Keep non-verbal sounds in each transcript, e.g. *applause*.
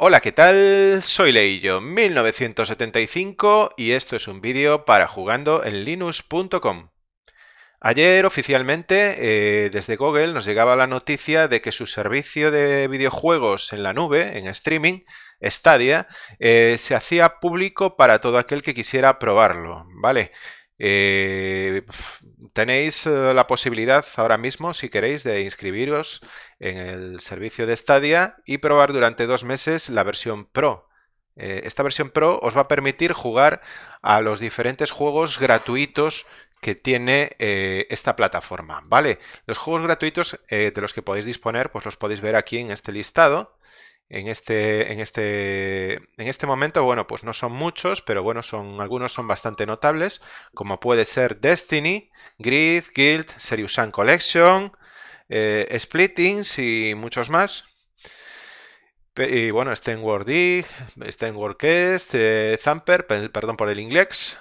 Hola, ¿qué tal? Soy Leillo, 1975 y esto es un vídeo para jugando en linux.com. Ayer oficialmente eh, desde Google nos llegaba la noticia de que su servicio de videojuegos en la nube, en streaming, Stadia, eh, se hacía público para todo aquel que quisiera probarlo, ¿vale? Eh, tenéis eh, la posibilidad ahora mismo, si queréis, de inscribiros en el servicio de Stadia y probar durante dos meses la versión Pro. Eh, esta versión Pro os va a permitir jugar a los diferentes juegos gratuitos que tiene esta plataforma, ¿vale? Los juegos gratuitos de los que podéis disponer, pues los podéis ver aquí en este listado. En este, en este, en este momento, bueno, pues no son muchos, pero bueno, son, algunos son bastante notables, como puede ser Destiny, Grid, Guild, Serious Sun Collection, eh, Splittings y muchos más. Y bueno, Stenward Dig, Stenward Quest, eh, Zamper, perdón por el inglés,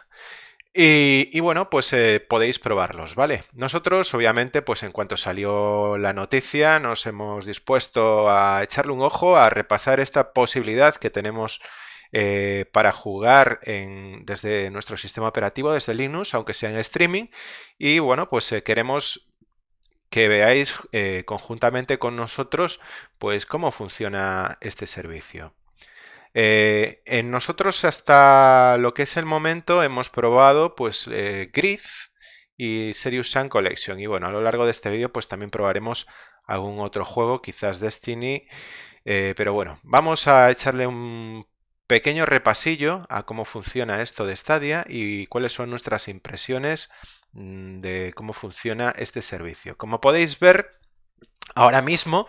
y, bueno, pues eh, podéis probarlos, ¿vale? Nosotros, obviamente, pues en cuanto salió la noticia, nos hemos dispuesto a echarle un ojo, a repasar esta posibilidad que tenemos eh, para jugar desde nuestro sistema operativo, desde Linux, aunque sea en streaming. Y bueno, pues eh, queremos que veáis conjuntamente con nosotros, pues cómo funciona este servicio. Eh, en nosotros hasta lo que es el momento hemos probado pues eh, Grid y Serious Sun Collection. Y bueno a lo largo de este vídeo pues también probaremos algún otro juego quizás Destiny. Eh, pero bueno vamos a echarle un pequeño repasillo a cómo funciona esto de Stadia y cuáles son nuestras impresiones mm, de cómo funciona este servicio. Como podéis ver ahora mismo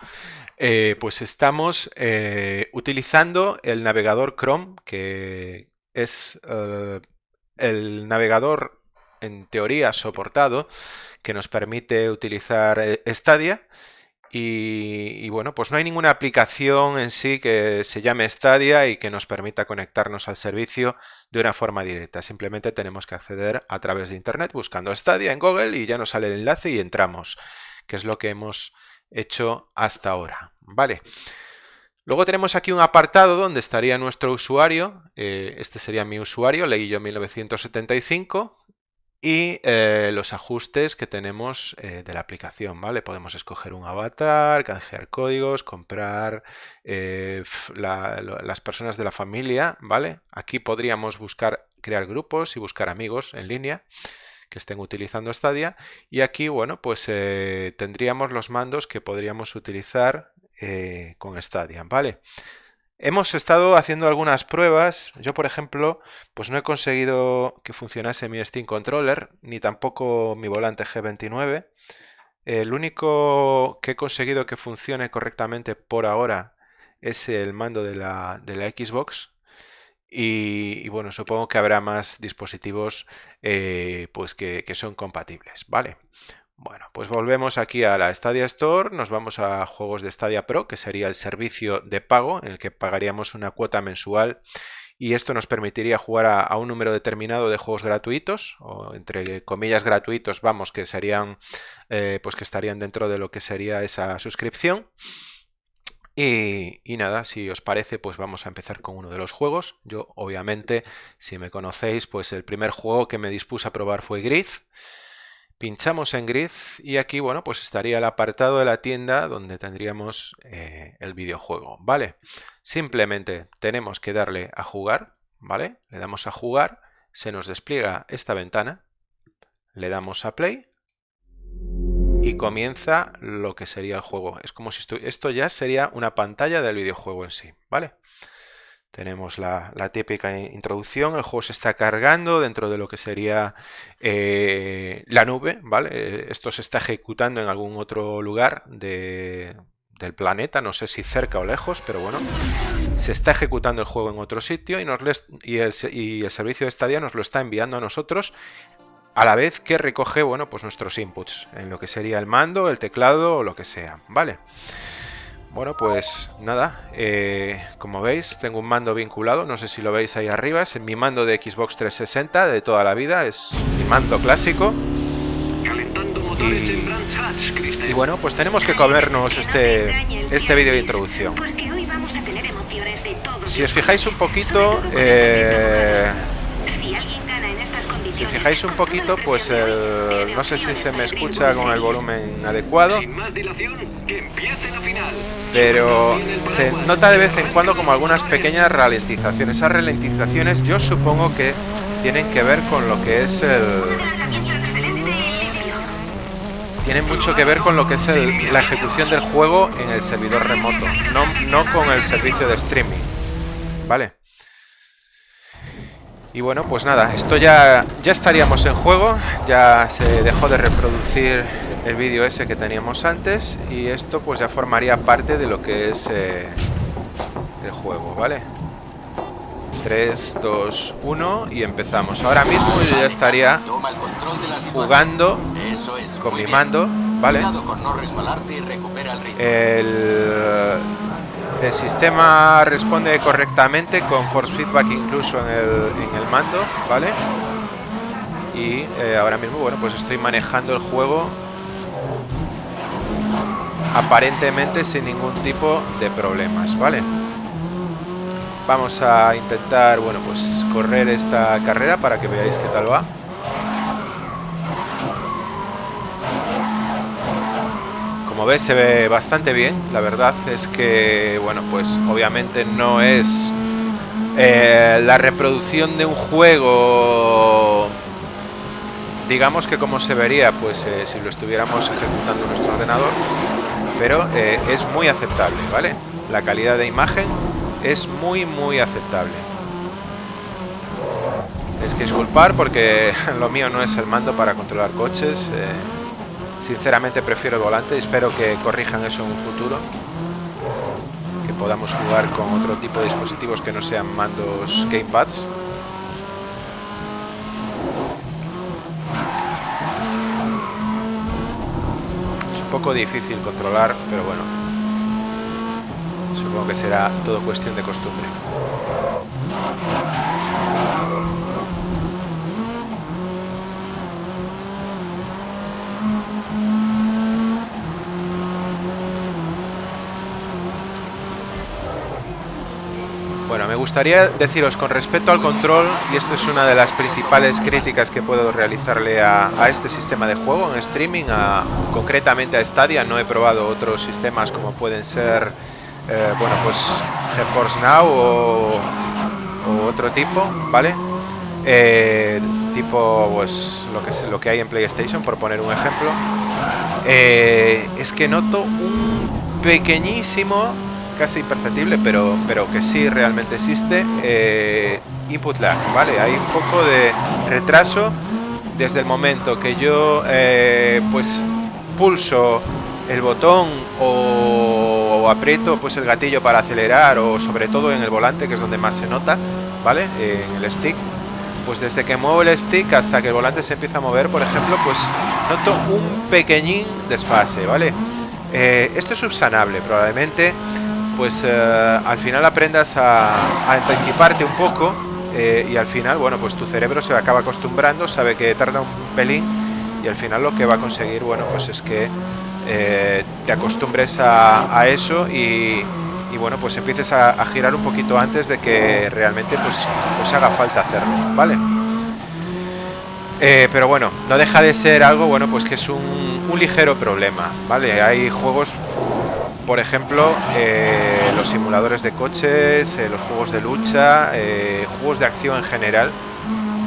eh, pues estamos eh, utilizando el navegador Chrome, que es eh, el navegador en teoría soportado que nos permite utilizar Stadia. Y, y, bueno, pues no hay ninguna aplicación en sí que se llame Stadia y que nos permita conectarnos al servicio de una forma directa. Simplemente tenemos que acceder a través de Internet buscando Stadia en Google y ya nos sale el enlace y entramos, que es lo que hemos hecho hasta ahora. Vale. Luego tenemos aquí un apartado donde estaría nuestro usuario. Eh, este sería mi usuario, yo 1975. Y eh, los ajustes que tenemos eh, de la aplicación, ¿vale? Podemos escoger un avatar, canjear códigos, comprar las personas de la familia, ¿vale? Aquí podríamos buscar, crear grupos y buscar amigos en línea que estén utilizando Stadia. Y aquí, bueno, pues eh, tendríamos los mandos que podríamos utilizar eh, con Stadia, ¿vale? Hemos estado haciendo algunas pruebas. Yo, por ejemplo, pues no he conseguido que funcionase mi Steam Controller, ni tampoco mi volante G29. El único que he conseguido que funcione correctamente por ahora es el mando de la, de la Xbox, y, bueno, supongo que habrá más dispositivos eh, pues que, son compatibles, ¿vale? Bueno, pues volvemos aquí a la Stadia Store, nos vamos a juegos de Stadia Pro, que sería el servicio de pago en el que pagaríamos una cuota mensual y esto nos permitiría jugar a, un número determinado de juegos gratuitos, o entre comillas gratuitos, vamos, que serían, eh, pues que estarían dentro de lo que sería esa suscripción. Y, nada, si os parece, pues vamos a empezar con uno de los juegos. Yo, obviamente, si me conocéis, pues el primer juego que me dispuse a probar fue Grid. Pinchamos en Grid y aquí, bueno, pues estaría el apartado de la tienda donde tendríamos eh, el videojuego, ¿vale? Simplemente tenemos que darle a jugar, ¿vale? Le damos a jugar, se nos despliega esta ventana, le damos a play y comienza lo que sería el juego. Es como si esto ya sería una pantalla del videojuego en sí, ¿vale? Tenemos la, típica introducción, el juego se está cargando dentro de lo que sería eh, la nube, ¿vale? Esto se está ejecutando en algún otro lugar del planeta, no sé si cerca o lejos, pero bueno, se está ejecutando el juego en otro sitio y, nos el, y el servicio de Stadia nos lo está enviando a nosotros a la vez que recoge, bueno, pues nuestros inputs, en lo que sería el mando, el teclado o lo que sea, ¿vale? Bueno, pues nada, eh, como veis tengo un mando vinculado, no sé si lo veis ahí arriba, es mi mando de Xbox 360 de toda la vida, es mi mando clásico. Y, bueno, pues tenemos que comernos este, este vídeo de introducción. Si os fijáis un poquito, eh, si fijáis un poquito, pues el, no sé si se me escucha con el volumen adecuado, pero se nota de vez en cuando como algunas pequeñas ralentizaciones. Esas ralentizaciones yo supongo que tienen que ver con lo que es el... Tienen mucho que ver con lo que es la ejecución del juego en el servidor remoto, no, no con el servicio de streaming. ¿Vale? Y bueno, pues nada, esto ya, ya estaríamos en juego, ya se dejó de reproducir el vídeo ese que teníamos antes y esto pues ya formaría parte de lo que es eh, el juego, ¿vale? 3, 2, 1 y empezamos. Ahora mismo yo ya estaría jugando con mi mando, ¿vale? El, el sistema responde correctamente con force feedback incluso en el, mando, ¿vale? Y eh, ahora mismo, bueno, pues estoy manejando el juego aparentemente sin ningún tipo de problemas, ¿vale? Vamos a intentar, bueno, pues correr esta carrera para que veáis qué tal va. Como ves se ve bastante bien, la verdad es que, bueno, pues obviamente no es eh, la reproducción de un juego, digamos que como se vería, pues eh, si lo estuviéramos ejecutando en nuestro ordenador, pero eh, es muy aceptable, ¿vale? La calidad de imagen es muy, muy aceptable. Es que disculpar porque *laughs* lo mío no es el mando para controlar coches. Sinceramente prefiero el volante espero que corrijan eso en un futuro. Que podamos jugar con otro tipo de dispositivos que no sean mandos gamepads. Es un poco difícil controlar, pero bueno. Supongo que será todo cuestión de costumbre. Gustaría deciros con respecto al control, y esto es una de las principales críticas que puedo realizarle a, este sistema de juego en streaming, concretamente a Stadia, no he probado otros sistemas como pueden ser, eh, bueno, pues GeForce Now o, otro tipo, ¿vale? Eh, tipo, pues lo que, es, lo que hay en PlayStation, por poner un ejemplo, eh, es que noto un pequeñísimo casi imperceptible, pero, pero que sí realmente existe, eh, input lag, ¿vale? Hay un poco de retraso desde el momento que yo eh, pues pulso el botón o, aprieto pues el gatillo para acelerar o sobre todo en el volante que es donde más se nota vale en el stick. Pues desde que muevo el stick hasta que el volante se empieza a mover por ejemplo pues noto un pequeñín desfase vale eh, esto es subsanable probablemente pues eh, al final aprendas a, anticiparte un poco eh, y al final, bueno, pues tu cerebro se acaba acostumbrando, sabe que tarda un pelín y al final lo que va a conseguir, bueno, pues es que eh, te acostumbres a, eso y, bueno, pues empieces a, girar un poquito antes de que realmente pues, pues haga falta hacerlo, ¿vale? pero bueno, no deja de ser algo, bueno, pues que es un, un ligero problema, ¿vale? Hay juegos por ejemplo, eh, los simuladores de coches, eh, los juegos de lucha, eh, juegos de acción en general,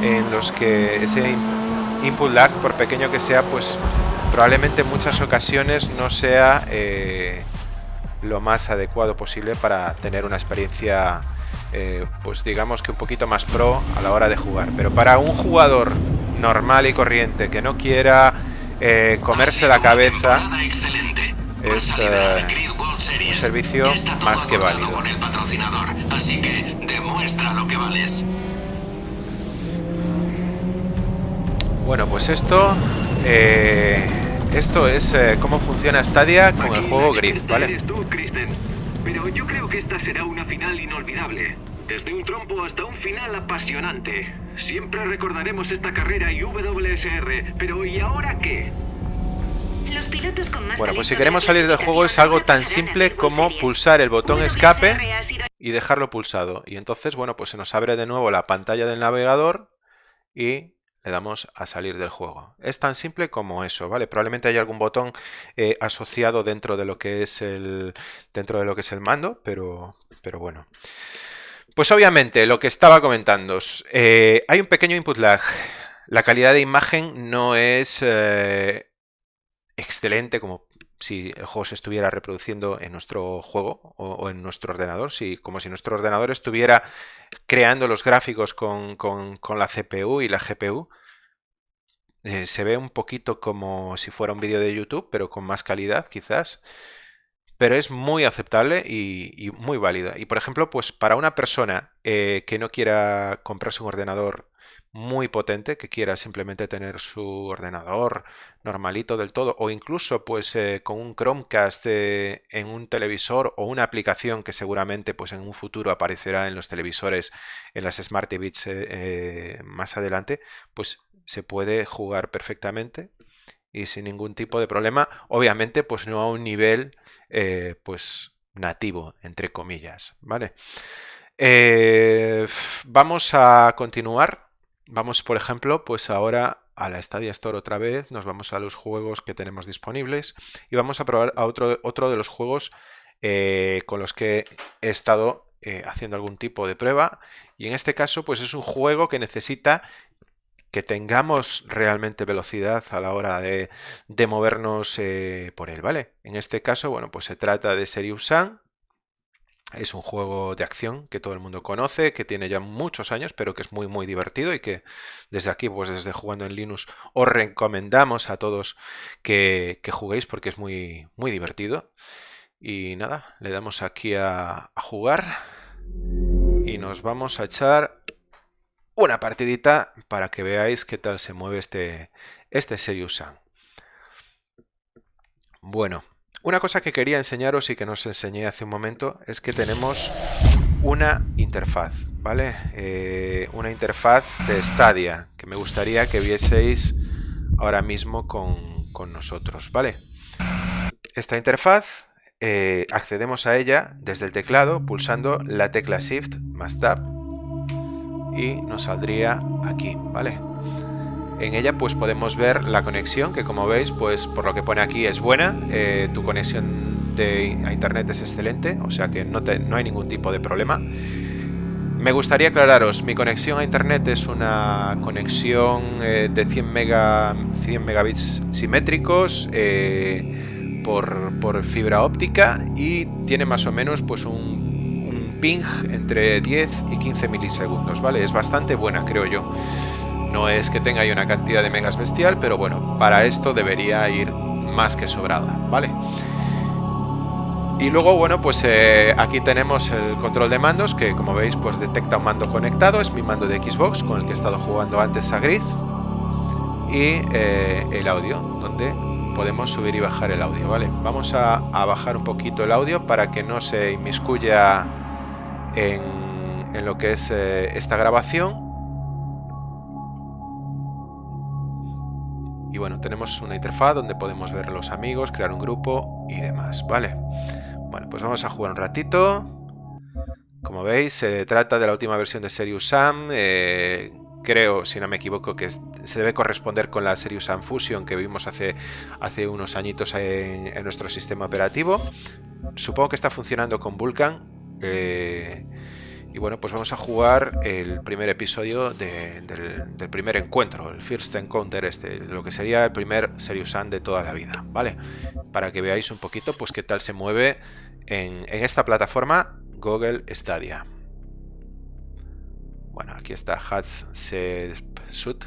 en los que ese input lag, por pequeño que sea, pues probablemente en muchas ocasiones no sea lo más adecuado posible para tener una experiencia, pues digamos que un poquito más pro a la hora de jugar. Pero para un jugador normal y corriente que no quiera comerse la cabeza es uh, un servicio más que válido. Con el patrocinador, así que demuestra lo que vales. Bueno, pues esto eh, esto es eh, cómo funciona Stadia con el juego Grid, ¿vale? Tú, Pero yo creo que esta será una final inolvidable. Desde un trompo hasta un final apasionante. Siempre recordaremos esta carrera y WSR, pero ¿y ahora qué? Bueno, pues si queremos salir del juego es algo tan simple como pulsar el botón escape y dejarlo pulsado. Y entonces, bueno, pues se nos abre de nuevo la pantalla del navegador y le damos a salir del juego. Es tan simple como eso, ¿vale? Probablemente haya algún botón eh, asociado dentro de lo que es el dentro de lo que es el mando, pero, pero bueno. Pues obviamente, lo que estaba comentando, eh, hay un pequeño input lag. La calidad de imagen no es eh, excelente como si el juego se estuviera reproduciendo en nuestro juego o, en nuestro ordenador, si, como si nuestro ordenador estuviera creando los gráficos con, la CPU y la GPU. Eh, se ve un poquito como si fuera un vídeo de YouTube, pero con más calidad quizás. Pero es muy aceptable y, muy válida. Y por ejemplo, pues para una persona eh, que no quiera comprarse un ordenador muy potente que quiera simplemente tener su ordenador normalito del todo o incluso pues eh, con un Chromecast eh, en un televisor o una aplicación que seguramente pues en un futuro aparecerá en los televisores en las Smart TVs eh, más adelante pues se puede jugar perfectamente y sin ningún tipo de problema obviamente pues no a un nivel pues nativo entre comillas vale vamos a continuar Vamos, por ejemplo, pues ahora a la Stadia Store otra vez, nos vamos a los juegos que tenemos disponibles y vamos a probar a otro, otro de los juegos eh, con los que he estado eh, haciendo algún tipo de prueba y en este caso pues es un juego que necesita que tengamos realmente velocidad a la hora de, movernos eh, por él, ¿vale? En este caso, bueno, pues se trata de Serious es un juego de acción que todo el mundo conoce, que tiene ya muchos años, pero que es muy muy divertido y que desde aquí, pues desde Jugando en Linux, os recomendamos a todos que, juguéis porque es muy, muy divertido. Y nada, le damos aquí a, jugar y nos vamos a echar una partidita para que veáis qué tal se mueve este, este Serious Sam. Bueno, una cosa que quería enseñaros y que nos enseñé hace un momento es que tenemos una interfaz, ¿vale? Eh, una interfaz de Stadia que me gustaría que vieseis ahora mismo con, nosotros, ¿vale? Esta interfaz eh, accedemos a ella desde el teclado pulsando la tecla Shift más Tab y nos saldría aquí, ¿vale? En ella pues podemos ver la conexión que como veis pues por lo que pone aquí es buena, eh, tu conexión a internet es excelente, o sea que no, no hay ningún tipo de problema. Me gustaría aclararos, mi conexión a internet es una conexión eh, de 100, mega, 100 megabits simétricos eh, por, por, fibra óptica y tiene más o menos pues un, un ping entre 10 y 15 milisegundos, ¿vale? Es bastante buena creo yo. No es que tenga ahí una cantidad de megas bestial, pero bueno, para esto debería ir más que sobrada, ¿vale? Y luego, bueno, pues eh, aquí tenemos el control de mandos que como veis pues detecta un mando conectado, es mi mando de Xbox con el que he estado jugando antes a Grid y eh, el audio, donde podemos subir y bajar el audio, ¿vale? Vamos a, bajar un poquito el audio para que no se inmiscuya en, lo que es eh, esta grabación Y bueno, tenemos una interfaz donde podemos ver los amigos, crear un grupo y demás, ¿vale? Bueno, pues vamos a jugar un ratito. Como veis, se trata de la última versión de Serious Sam. Eh, creo, si no me equivoco, que se debe corresponder con la Serious Sam Fusion que vimos hace, hace unos añitos en, nuestro sistema operativo. Supongo que está funcionando con Vulkan. Eh, y bueno, pues vamos a jugar el primer episodio del, primer encuentro, el First Encounter este, lo que sería el primer Serious Sam de toda la vida, ¿vale? Para que veáis un poquito pues qué tal se mueve en, esta plataforma Google Stadia. Bueno, aquí está Hats Suit.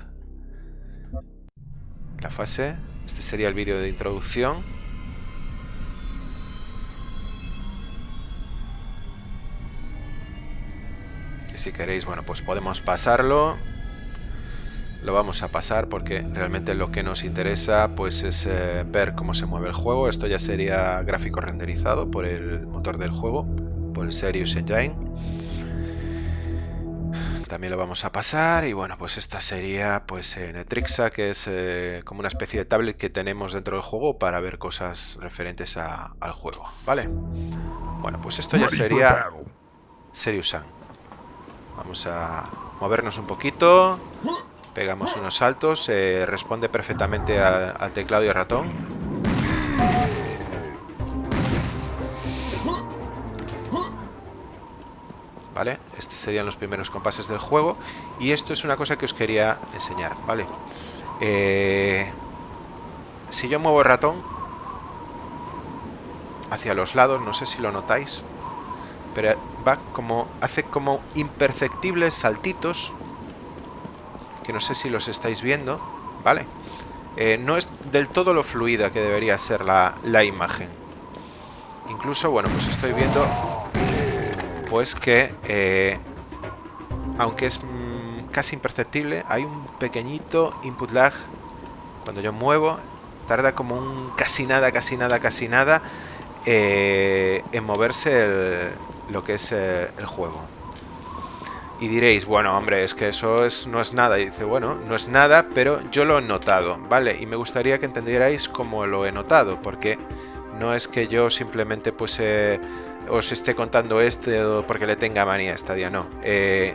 La fase. Este sería el vídeo de introducción. Si queréis, bueno, pues podemos pasarlo. Lo vamos a pasar porque realmente lo que nos interesa pues es eh, ver cómo se mueve el juego. Esto ya sería gráfico renderizado por el motor del juego, por el Serious Engine. también lo vamos a pasar y bueno, pues esta sería pues Netrixa, que es eh, como una especie de tablet que tenemos dentro del juego para ver cosas referentes al juego, ¿vale? Bueno, pues esto ya sería Seriusan. Vamos a movernos un poquito, pegamos unos saltos, responde perfectamente al teclado y al ratón. ¿vale? Estos serían los primeros compases del juego. Y esto es una cosa que os quería enseñar, ¿vale? Eh, si yo muevo el ratón hacia los lados, no sé si lo notáis, pero va como, hace como imperceptibles saltitos, que no sé si los estáis viendo, ¿vale? Eh, no es del todo lo fluida que debería ser la, la imagen. Incluso, bueno, pues estoy viendo pues que, eh, aunque es mm, casi imperceptible, hay un pequeñito input lag cuando yo muevo, tarda como un casi nada, casi nada, casi nada eh, en moverse lo que es eh, el juego. Y diréis, bueno, hombre, es que eso es, no es nada. Y dice, bueno, no es nada, pero yo lo he notado, ¿vale? Y me gustaría que entendierais cómo lo he notado, porque no es que yo simplemente pues os esté contando esto porque le tenga manía a Stadia, no. Eh,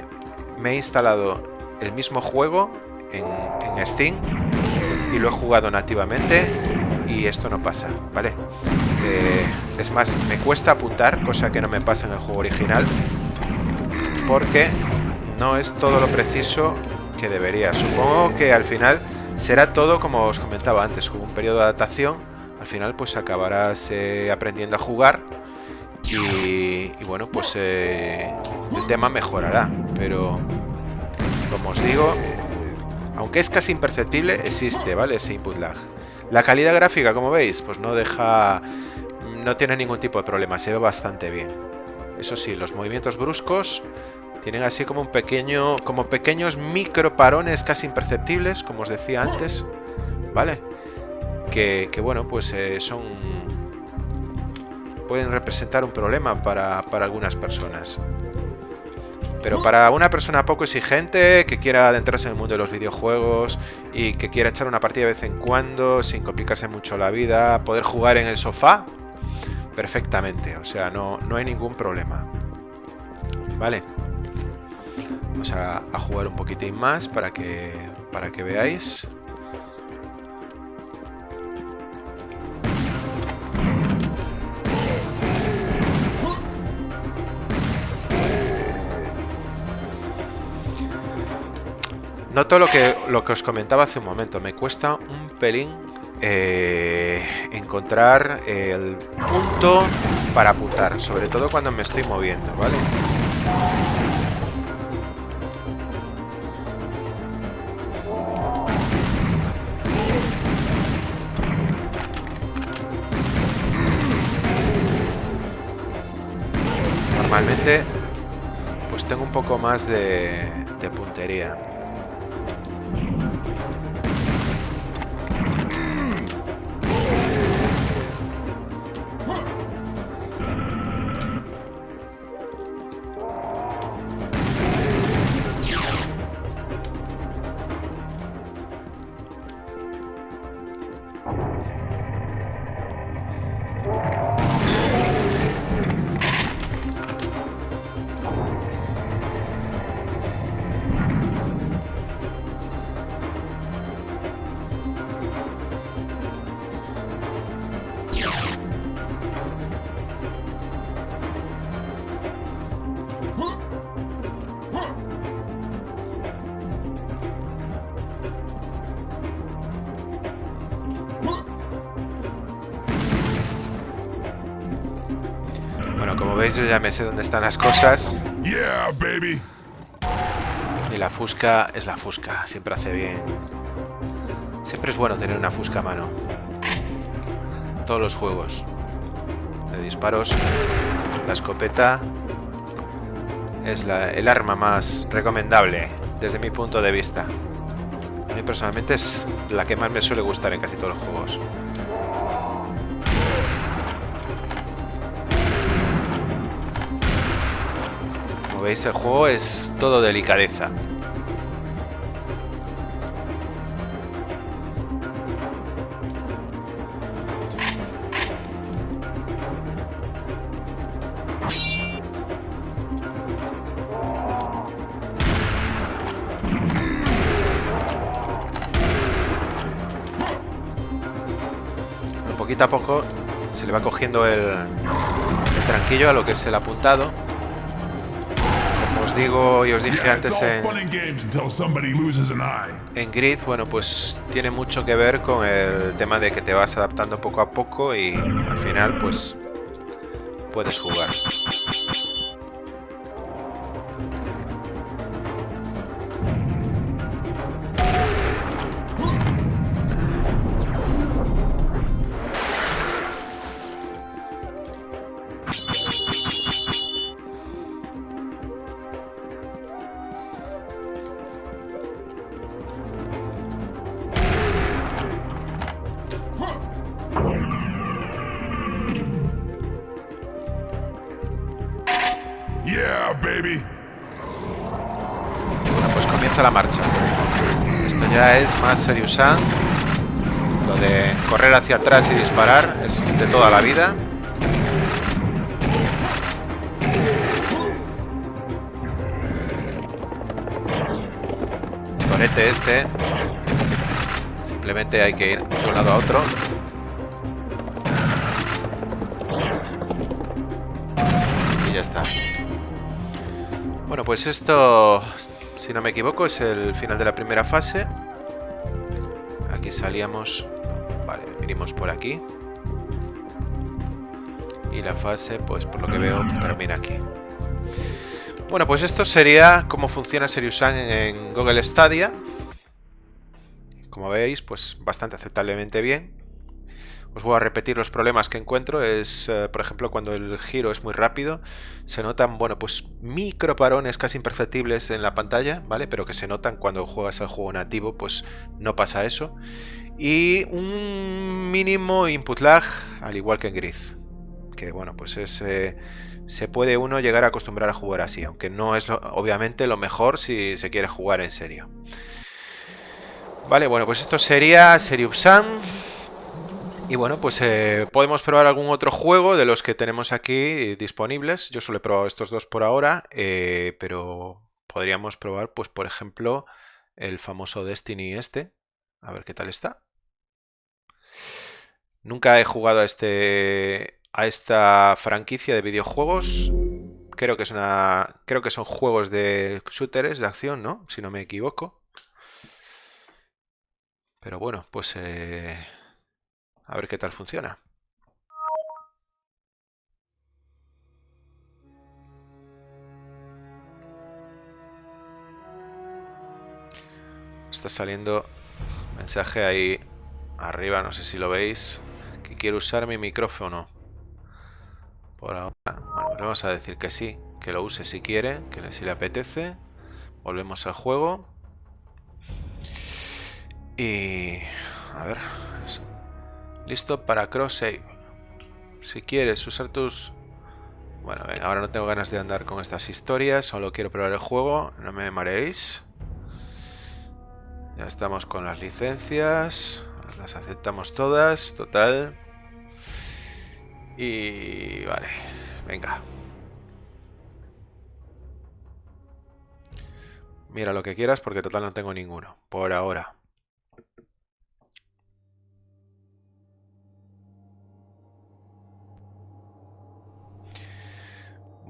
me he instalado el mismo juego en, Steam y lo he jugado nativamente y esto no pasa, ¿vale? Eh, es más, me cuesta apuntar, cosa que no me pasa en el juego original, porque no es todo lo preciso que debería. Supongo que al final será todo, como os comentaba antes, como un periodo de adaptación. Al final pues acabarás eh, aprendiendo a jugar y, bueno, pues eh, el tema mejorará. Pero, como os digo, aunque es casi imperceptible, existe, ¿vale? Ese input lag. La calidad gráfica, como veis, pues no deja... No tiene ningún tipo de problema, se ve bastante bien. Eso sí, los movimientos bruscos tienen así como un pequeño... Como pequeños micro parones casi imperceptibles, como os decía antes. ¿Vale? Que, bueno, pues eh, son pueden representar un problema para, algunas personas. Pero para una persona poco exigente que quiera adentrarse en el mundo de los videojuegos y que quiera echar una partida de vez en cuando sin complicarse mucho la vida, poder jugar en el sofá, perfectamente. O sea, no, no hay ningún problema. Vale. Vamos a, a jugar un poquitín más para que, para que veáis. Noto lo que, lo que os comentaba hace un momento. Me cuesta un pelín eh, encontrar el punto para apuntar. Sobre todo cuando me estoy moviendo, ¿vale? Normalmente pues tengo un poco más de, de puntería. Veis, yo ya me sé dónde están las cosas. Y la fusca es la fusca, siempre hace bien. Siempre es bueno tener una fusca a mano. Todos los juegos de disparos, la escopeta es el arma más recomendable desde mi punto de vista. A mí personalmente es la que más me suele gustar en casi todos los juegos. Veis el juego es todo delicadeza. poquito a poco se le va cogiendo el, el tranquillo a lo que es el apuntado. Digo y os dije antes en, en Grid, bueno, pues tiene mucho que ver con el tema de que te vas adaptando poco a poco y al final pues puedes jugar. Más. Lo de correr hacia atrás y disparar es de toda la vida. Torete este. Simplemente hay que ir de un lado a otro. Y ya está. Bueno, pues esto, si no me equivoco, es el final de la primera fase. Salíamos... Vale, vinimos por aquí. Y la fase, pues por lo que veo, termina aquí. Bueno, pues esto sería cómo funciona Serious en Google Stadia. Como veis, pues bastante aceptablemente bien. Os voy a repetir los problemas que encuentro. Es, eh, por ejemplo, cuando el giro es muy rápido, se notan, bueno, pues micro parones casi imperceptibles en la pantalla, ¿vale? Pero que se notan cuando juegas al juego nativo, pues no pasa eso. Y un mínimo input lag, al igual que en Grid. Que, bueno, pues es... Eh, se puede uno llegar a acostumbrar a jugar así, aunque no es obviamente lo mejor si se quiere jugar en serio. Vale, bueno, pues esto sería Serious Sam. Y bueno, pues eh, podemos probar algún otro juego de los que tenemos aquí disponibles. Yo solo he probado estos dos por ahora, eh, pero podríamos probar, pues por ejemplo, el famoso Destiny este. A ver qué tal está. Nunca he jugado a, este, a esta franquicia de videojuegos. Creo que, es una, creo que son juegos de shooters, de acción, ¿no? Si no me equivoco. Pero bueno, pues... Eh, a ver qué tal funciona. Está saliendo mensaje ahí arriba, no sé si lo veis, que quiero usar mi micrófono. Por ahora, bueno, vamos a decir que sí, que lo use si quiere, que si le apetece. Volvemos al juego. Y... A ver, Listo para cross save. Si quieres usar tus... Bueno, ahora no tengo ganas de andar con estas historias, solo quiero probar el juego, no me mareéis. Ya estamos con las licencias, las aceptamos todas, total. Y... vale, venga. Mira lo que quieras porque total no tengo ninguno, por ahora.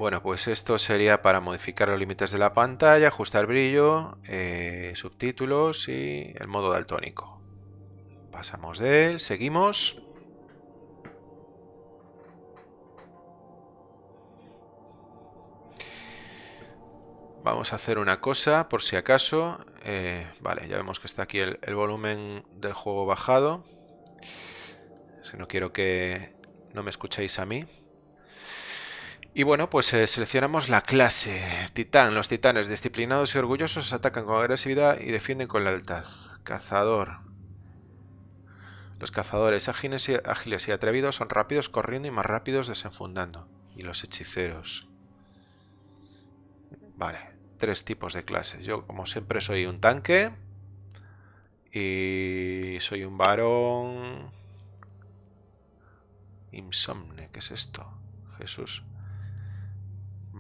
Bueno, pues esto sería para modificar los límites de la pantalla, ajustar brillo, eh, subtítulos y el modo daltónico. Pasamos de él, seguimos. Vamos a hacer una cosa, por si acaso. Eh, vale, ya vemos que está aquí el, el volumen del juego bajado. Si no quiero que no me escuchéis a mí. Y bueno, pues eh, seleccionamos la clase. Titán. Los titanes disciplinados y orgullosos atacan con agresividad y defienden con lealtad. Cazador. Los cazadores ágiles y, ágiles y atrevidos son rápidos corriendo y más rápidos desenfundando. Y los hechiceros. Vale, tres tipos de clases. Yo, como siempre, soy un tanque. Y soy un varón... Insomne, ¿qué es esto? Jesús.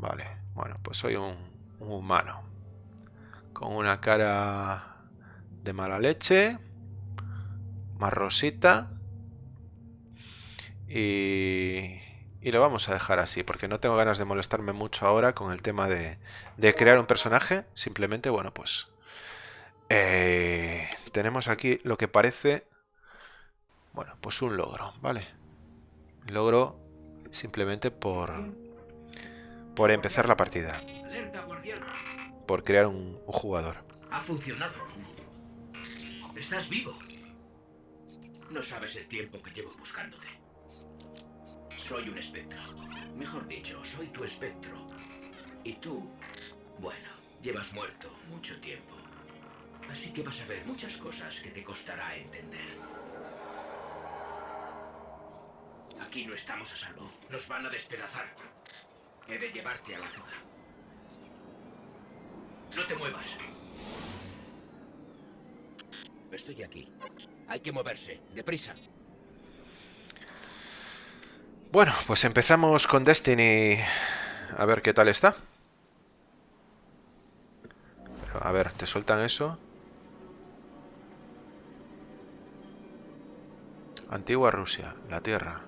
Vale, bueno, pues soy un, humano. Con una cara de mala leche. Más rosita. Y, y, lo vamos a dejar así, porque no tengo ganas de molestarme mucho ahora con el tema de, de crear un personaje. Simplemente, bueno, pues... Eh, tenemos aquí lo que parece... Bueno, pues un logro, ¿vale? Logro simplemente por por empezar la partida. Por crear un, jugador. Ha funcionado. Estás vivo. No sabes el tiempo que llevo buscándote. Soy un espectro. Mejor dicho, soy tu espectro. Y tú, bueno, llevas muerto mucho tiempo. Así que vas a ver muchas cosas que te costará entender. Aquí no estamos a salvo. Nos van a despedazar. He de llevarte a la zona. No te muevas. Estoy aquí. Hay que moverse. Deprisa. Bueno, pues empezamos con Destiny. A ver qué tal está. a ver, ¿te sueltan eso? Antigua Rusia, la Tierra.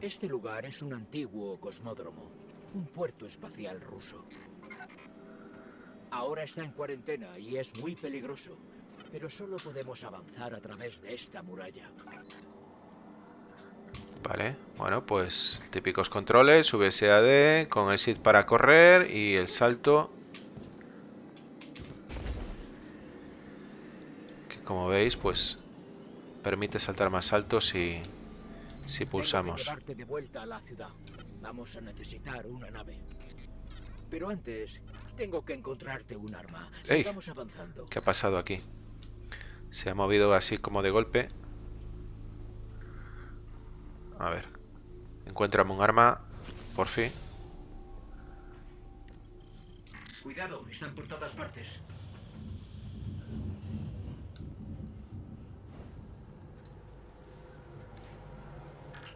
Este lugar es un antiguo cosmódromo un puerto espacial ruso. Ahora está en cuarentena y es muy peligroso, pero solo podemos avanzar a través de esta muralla. Vale, bueno, pues típicos controles, VSAD, con el SID para correr y el salto. Que como veis, pues permite saltar más alto si, si pulsamos. de vuelta a la ciudad. Vamos a necesitar una nave. Pero antes, tengo que encontrarte un arma. Sigamos avanzando. ¿Qué ha pasado aquí? Se ha movido así como de golpe. A ver. Encuéntrame un arma, por fin. Cuidado, están por todas partes.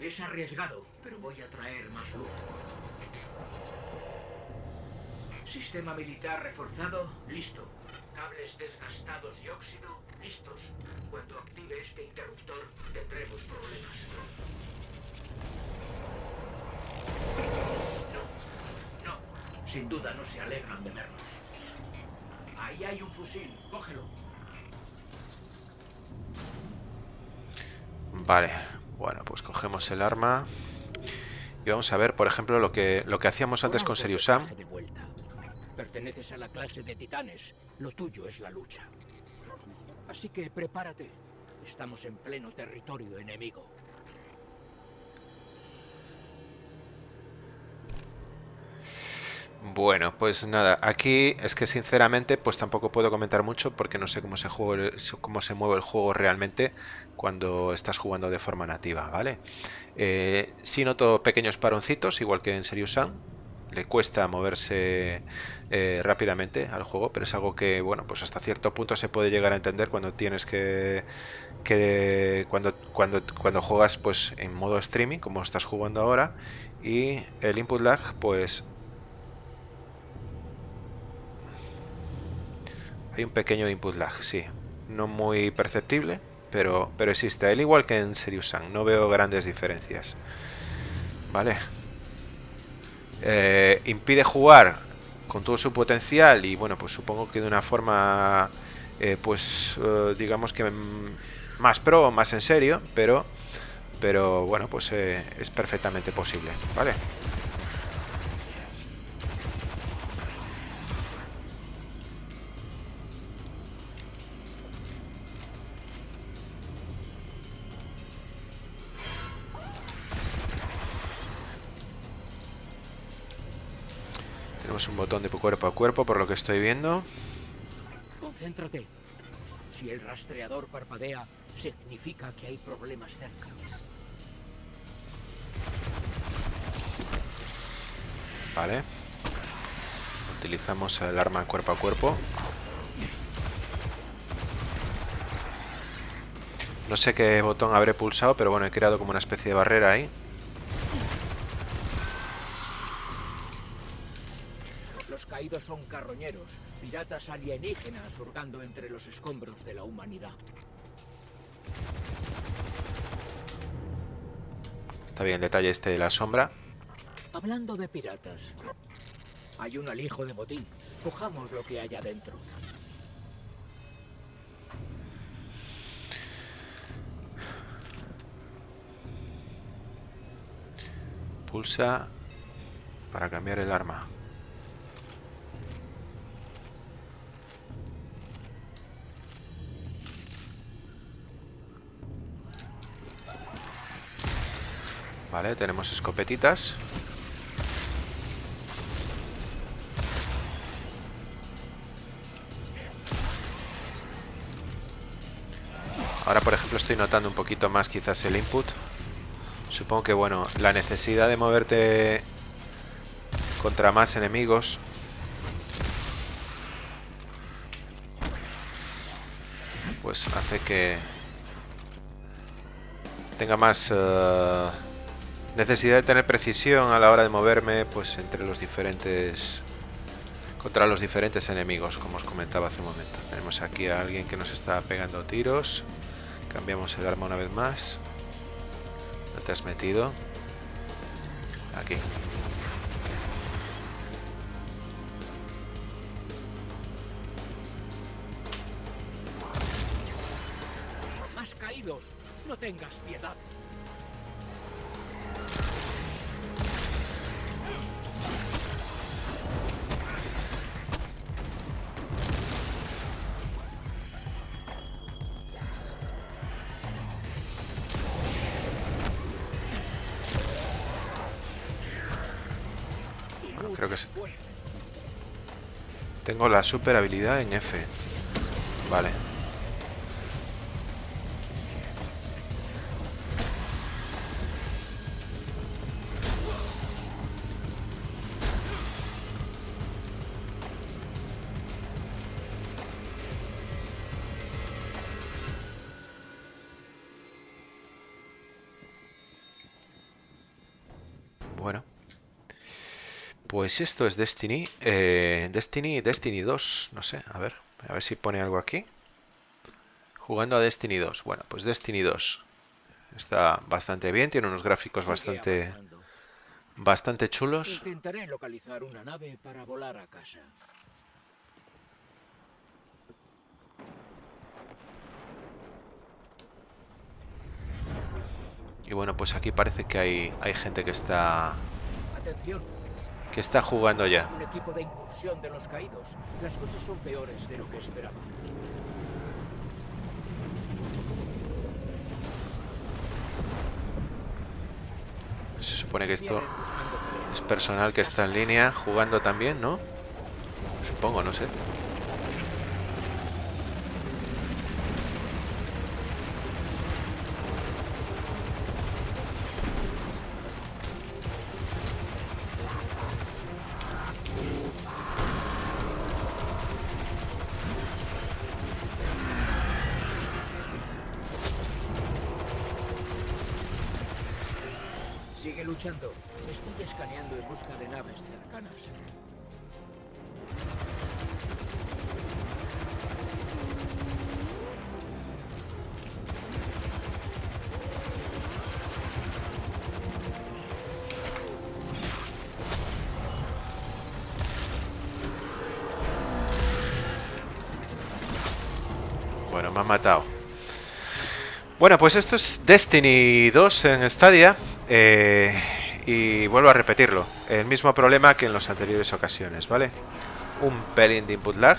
Es arriesgado, pero voy a traer más luz. Sistema militar reforzado, listo. Cables desgastados y óxido, listos. Cuando active este interruptor, tendremos problemas. No, no. Sin duda no se alegran de vernos. Ahí hay un fusil, cógelo. Vale, bueno, pues cogemos el arma y vamos a ver, por ejemplo, lo que, lo que hacíamos antes con Serious Sam. Perteneces a la clase de titanes. Lo tuyo es la lucha. Así que prepárate. Estamos en pleno territorio enemigo. Bueno, pues nada, aquí es que sinceramente pues tampoco puedo comentar mucho porque no sé cómo se, juega cómo se mueve el juego realmente cuando estás jugando de forma nativa, ¿vale? Eh, sí noto pequeños paroncitos, igual que en Serious Sam, le cuesta moverse eh, rápidamente al juego, pero es algo que, bueno, pues hasta cierto punto se puede llegar a entender cuando tienes que, que cuando, cuando, cuando juegas pues en modo streaming, como estás jugando ahora, y el input lag, pues Hay un pequeño input lag, sí. No muy perceptible, pero, pero existe. Al igual que en Serious Sam, no veo grandes diferencias. Vale. Eh, impide jugar con todo su potencial y bueno, pues supongo que de una forma, eh, pues eh, digamos que más pro, más en serio, pero, pero bueno, pues es perfectamente posible, ¿vale? Un botón de cuerpo a cuerpo por lo que estoy viendo. Concéntrate. Si el rastreador parpadea, significa que hay problemas cerca. Vale. Utilizamos el arma cuerpo a cuerpo. No sé qué botón habré pulsado, pero bueno, he creado como una especie de barrera ahí. Los caídos son carroñeros, piratas alienígenas hurgando entre los escombros de la humanidad. Está bien el detalle este de la sombra. Hablando de piratas, hay un alijo de botín. Cojamos lo que hay adentro. Pulsa para cambiar el arma. Vale, tenemos escopetitas. Ahora, por ejemplo, estoy notando un poquito más quizás el input. Supongo que, bueno, la necesidad de moverte contra más enemigos pues hace que tenga más uh, necesidad de tener precisión a la hora de moverme pues entre los diferentes contra los diferentes enemigos como os comentaba hace un momento. Tenemos aquí a alguien que nos está pegando tiros. Cambiamos el arma una vez más. ¿no te has metido? aquí. Más caídos, no tengas piedad. Tengo la super habilidad en F. Vale. Pues esto es Destiny. Eh, Destiny, Destiny 2. No sé, a ver. A ver si pone algo aquí. Jugando a Destiny 2. Bueno, pues Destiny 2. Está bastante bien. Tiene unos gráficos Sigue bastante, avanzando. bastante chulos. Intentaré localizar una nave para volar a casa. Y bueno, pues aquí parece que hay, hay gente que está, Atención, que está jugando ya. un equipo de incursión de los caídos. Las cosas son peores de lo que esperaba. Se supone que esto es personal que está en línea jugando también, ¿no? Supongo, no sé. Bueno, me han matado. Bueno, pues esto es Destiny 2 en Stadia. eh, y vuelvo a repetirlo. El mismo problema que en las anteriores ocasiones, ¿vale? Un pelín de input lag.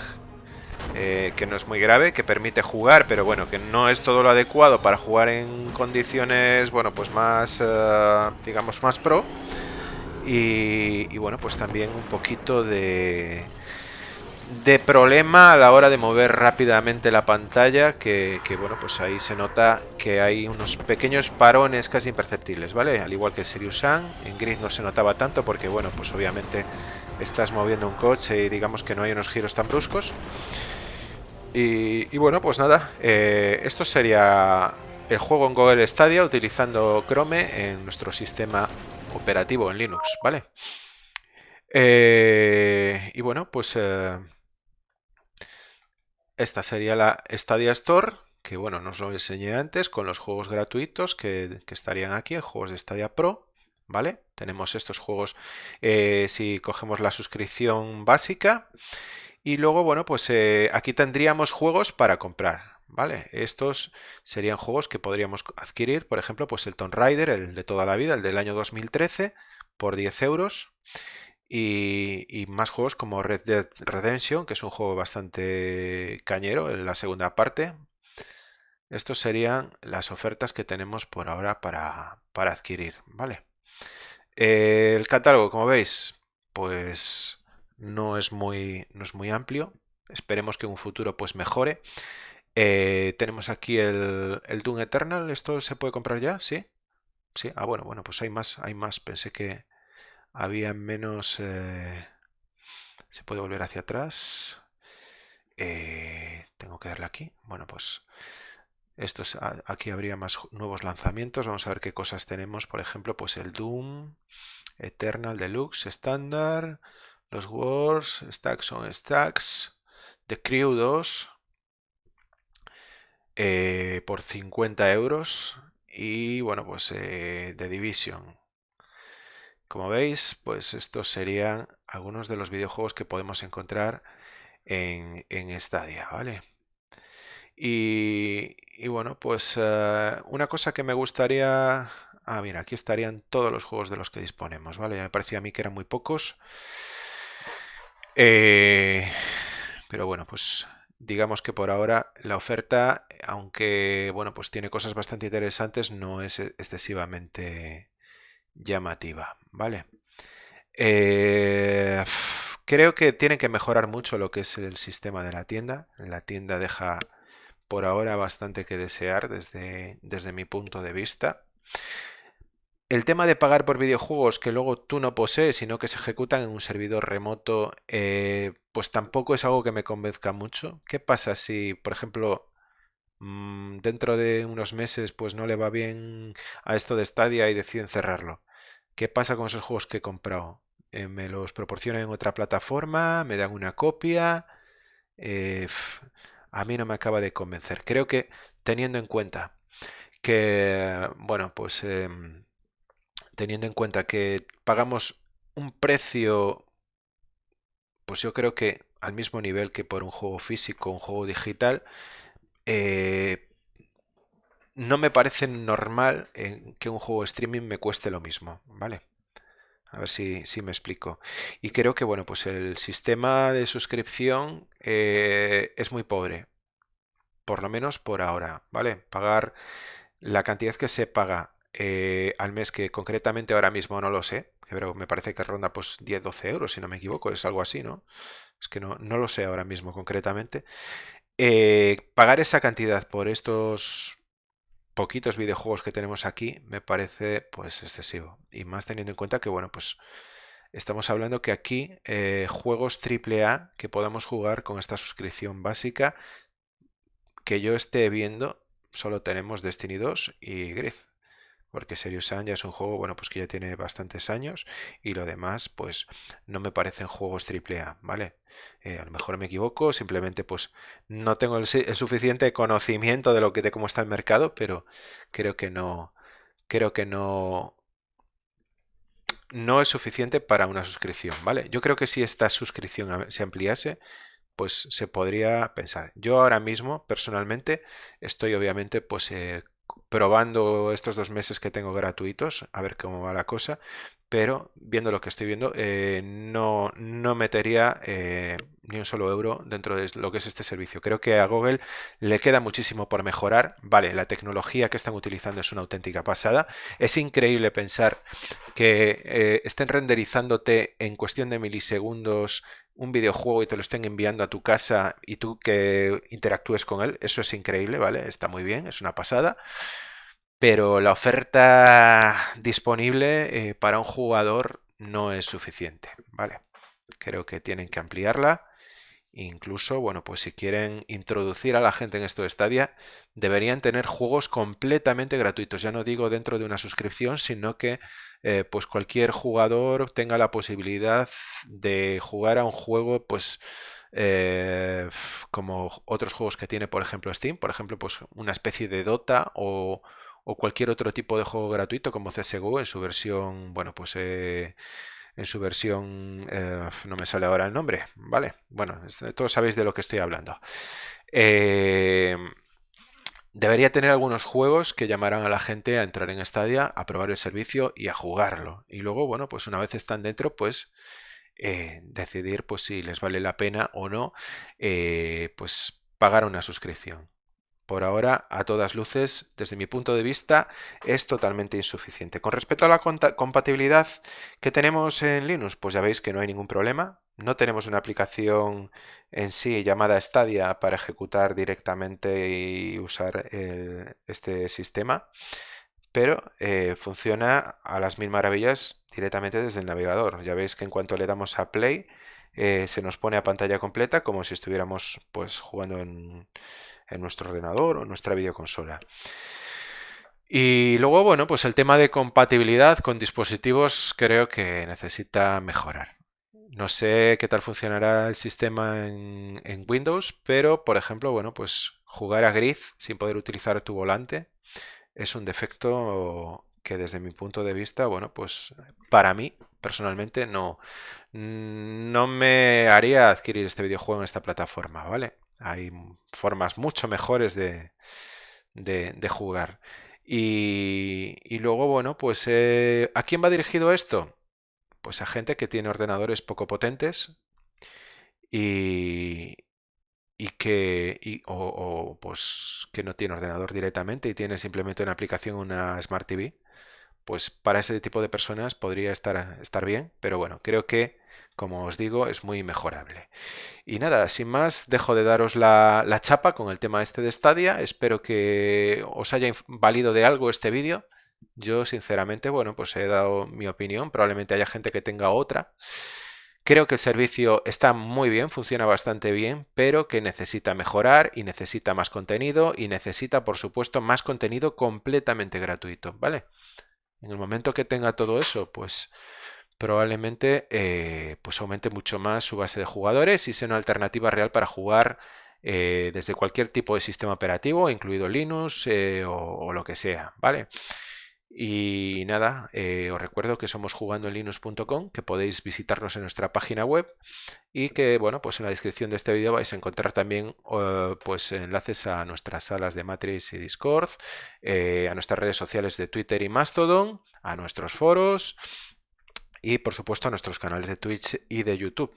eh, que no es muy grave, que permite jugar, pero bueno, que no es todo lo adecuado para jugar en condiciones, bueno, pues más, eh, digamos, más pro. Y, y bueno, pues también un poquito de, de problema a la hora de mover rápidamente la pantalla que, que, bueno pues ahí se nota que hay unos pequeños parones casi imperceptibles vale al igual que Sirius Sun en Grid no se notaba tanto porque bueno pues obviamente estás moviendo un coche y digamos que no hay unos giros tan bruscos. Y, bueno, pues nada, eh, esto sería el juego en Google Stadia utilizando Chrome en nuestro sistema operativo en Linux, ¿vale? Eh, y bueno, pues eh, esta sería la Stadia Store, que bueno, nos lo enseñé antes con los juegos gratuitos que, estarían aquí, juegos de Stadia Pro, ¿vale? Tenemos estos juegos eh, si cogemos la suscripción básica. Y luego, bueno, pues aquí tendríamos juegos para comprar, ¿vale? Estos serían juegos que podríamos adquirir, por ejemplo, pues el Tomb Raider, el de toda la vida, el del año 2013, por 10 euros. Y, más juegos como Red Dead Redemption, que es un juego bastante cañero en la segunda parte. Estos serían las ofertas que tenemos por ahora para, adquirir, ¿vale? el catálogo, como veis, pues no es muy, no es muy amplio. Esperemos que en un futuro pues mejore. Eh, tenemos aquí el, el Doom Eternal. ¿Esto se puede comprar ya? ¿Sí? Sí. Ah, bueno, bueno, pues hay más, hay más. Pensé que había menos... Eh, se puede volver hacia atrás. Eh, tengo que darle aquí. Bueno, pues esto aquí habría más nuevos lanzamientos. Vamos a ver qué cosas tenemos. Por ejemplo, pues el Doom, Eternal Deluxe, Standard, los Wars, Stacks on Stacks, The Crew 2, eh, por 50 euros y bueno pues eh, The Division como veis pues estos serían algunos de los videojuegos que podemos encontrar en, en Stadia vale y, bueno pues eh, una cosa que me gustaría ah mira aquí estarían todos los juegos de los que disponemos vale me parecía a mí que eran muy pocos. Pero bueno pues digamos que por ahora la oferta, aunque bueno, pues tiene cosas bastante interesantes, no es excesivamente llamativa, ¿vale? Eh, creo que tiene que mejorar mucho lo que es el sistema de la tienda. La tienda deja por ahora bastante que desear desde, desde mi punto de vista. El tema de pagar por videojuegos que luego tú no posees, sino que se ejecutan en un servidor remoto, eh, pues tampoco es algo que me convenzca mucho. ¿Qué pasa si, por ejemplo, mm, dentro de unos meses pues no le va bien a esto de Stadia y deciden cerrarlo? ¿Qué pasa con esos juegos que he comprado? Eh, ¿Me los proporcionan en otra plataforma? ¿Me dan una copia? Eh, a mí no me acaba de convencer. Creo que teniendo en cuenta que, bueno, pues... Em, teniendo en cuenta que pagamos un precio, pues yo creo que al mismo nivel que por un juego físico, un juego digital, eh, no me parece normal que un juego streaming me cueste lo mismo, ¿vale? A ver si, me explico. Y creo que, bueno, pues el sistema de suscripción eh, es muy pobre. Por lo menos por ahora, ¿vale? Pagar la cantidad que se paga eh, al mes, que concretamente ahora mismo no lo sé, pero me parece que ronda pues 10-12 euros, si no me equivoco, es algo así, ¿no? Es que no, no lo sé ahora mismo concretamente. Eh, pagar esa cantidad por estos poquitos videojuegos que tenemos aquí me parece pues excesivo. Y más teniendo en cuenta que, bueno, pues estamos hablando que aquí eh, juegos AAA que podamos jugar con esta suscripción básica que yo esté viendo, solo tenemos Destiny 2 y Grid porque Serious Sam ya es un juego, bueno, pues que ya tiene bastantes años y lo demás, pues no me parecen juegos AAA, ¿vale? Eh, a lo mejor me equivoco, simplemente pues no tengo el, suficiente conocimiento de lo de cómo está el mercado, pero creo que no, creo que no, no es suficiente para una suscripción, ¿vale? Yo creo que si esta suscripción se ampliase, pues se podría pensar. Yo ahora mismo, personalmente, estoy obviamente pues eh, probando estos dos meses que tengo gratuitos, a ver cómo va la cosa, pero viendo lo que estoy viendo, eh, no, no metería eh, ni un solo euro dentro de lo que es este servicio. Creo que a Google le queda muchísimo por mejorar. Vale, la tecnología que están utilizando es una auténtica pasada. Es increíble pensar que eh, estén renderizándote en cuestión de milisegundos un videojuego y te lo estén enviando a tu casa y tú que interactúes con él. Eso es increíble, ¿vale? Está muy bien, es una pasada pero la oferta disponible eh, para un jugador no es suficiente, ¿vale? creo que tienen que ampliarla. Incluso, bueno, pues si quieren introducir a la gente en esto de Stadia, deberían tener juegos completamente gratuitos. Ya no digo dentro de una suscripción, sino que eh, pues cualquier jugador tenga la posibilidad de jugar a un juego, pues eh, como otros juegos que tiene, por ejemplo, Steam, por ejemplo, pues una especie de Dota o, cualquier otro tipo de juego gratuito como CSGO en su versión, bueno, pues eh, en su versión, eh, no me sale ahora el nombre, ¿vale? Bueno, todos sabéis de lo que estoy hablando. debería tener algunos juegos que llamaran a la gente a entrar en Stadia, a probar el servicio y a jugarlo. Y luego, bueno, pues una vez están dentro, pues eh, decidir pues si les vale la pena o no eh, pues pagar una suscripción. Por ahora, a todas luces, desde mi punto de vista, es totalmente insuficiente. Con respecto a la compatibilidad que tenemos en Linux, pues ya veis que no hay ningún problema. No tenemos una aplicación en sí llamada Stadia para ejecutar directamente y usar eh, este sistema pero eh, funciona a las mil maravillas directamente desde el navegador. Ya veis que en cuanto le damos a play eh, se nos pone a pantalla completa como si estuviéramos pues jugando en, nuestro ordenador o en nuestra videoconsola. Y luego, bueno, pues el tema de compatibilidad con dispositivos creo que necesita mejorar. No sé qué tal funcionará el sistema en, en Windows, pero por ejemplo, bueno, pues jugar a Grid sin poder utilizar tu volante es un defecto que desde mi punto de vista, bueno, pues para mí personalmente no, no me haría adquirir este videojuego en esta plataforma, ¿vale? Hay formas mucho mejores de, de, jugar. Y, y, luego, bueno, pues eh, ¿a quién va dirigido esto? Pues a gente que tiene ordenadores poco potentes y, y que o, pues que no tiene ordenador directamente y tiene simplemente una aplicación una Smart TV, pues para ese tipo de personas podría estar, estar bien, pero bueno, creo que como os digo, es muy mejorable. Y nada, sin más, dejo de daros la, la chapa con el tema este de Stadia. Espero que os haya valido de algo este vídeo. Yo, sinceramente, bueno, pues he dado mi opinión. Probablemente haya gente que tenga otra. Creo que el servicio está muy bien, funciona bastante bien, pero que necesita mejorar y necesita más contenido y necesita, por supuesto, más contenido completamente gratuito, ¿vale? En el momento que tenga todo eso, pues probablemente eh, pues aumente mucho más su base de jugadores y sea una alternativa real para jugar eh, desde cualquier tipo de sistema operativo, incluido Linux eh, o, lo que sea, ¿vale? Y nada, os recuerdo que somos jugando en linux.com, que podéis visitarnos en nuestra página web y que, bueno, pues en la descripción de este vídeo vais a encontrar también pues enlaces a nuestras salas de Matrix y Discord, a nuestras redes sociales de Twitter y Mastodon, a nuestros foros y, por supuesto, a nuestros canales de Twitch y de YouTube.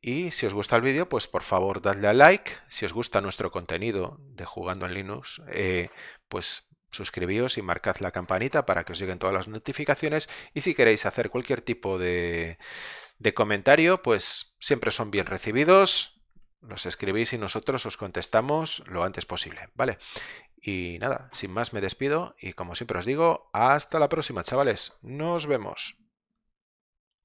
Y si os gusta el vídeo, pues por favor dadle a like. Si os gusta nuestro contenido de Jugando en Linux, pues suscribíos y marcad la campanita para que os lleguen todas las notificaciones y si queréis hacer cualquier tipo de, de comentario, pues siempre son bien recibidos, los escribís y nosotros os contestamos lo antes posible, ¿vale? Y nada, sin más me despido y como siempre os digo, hasta la próxima chavales, nos vemos.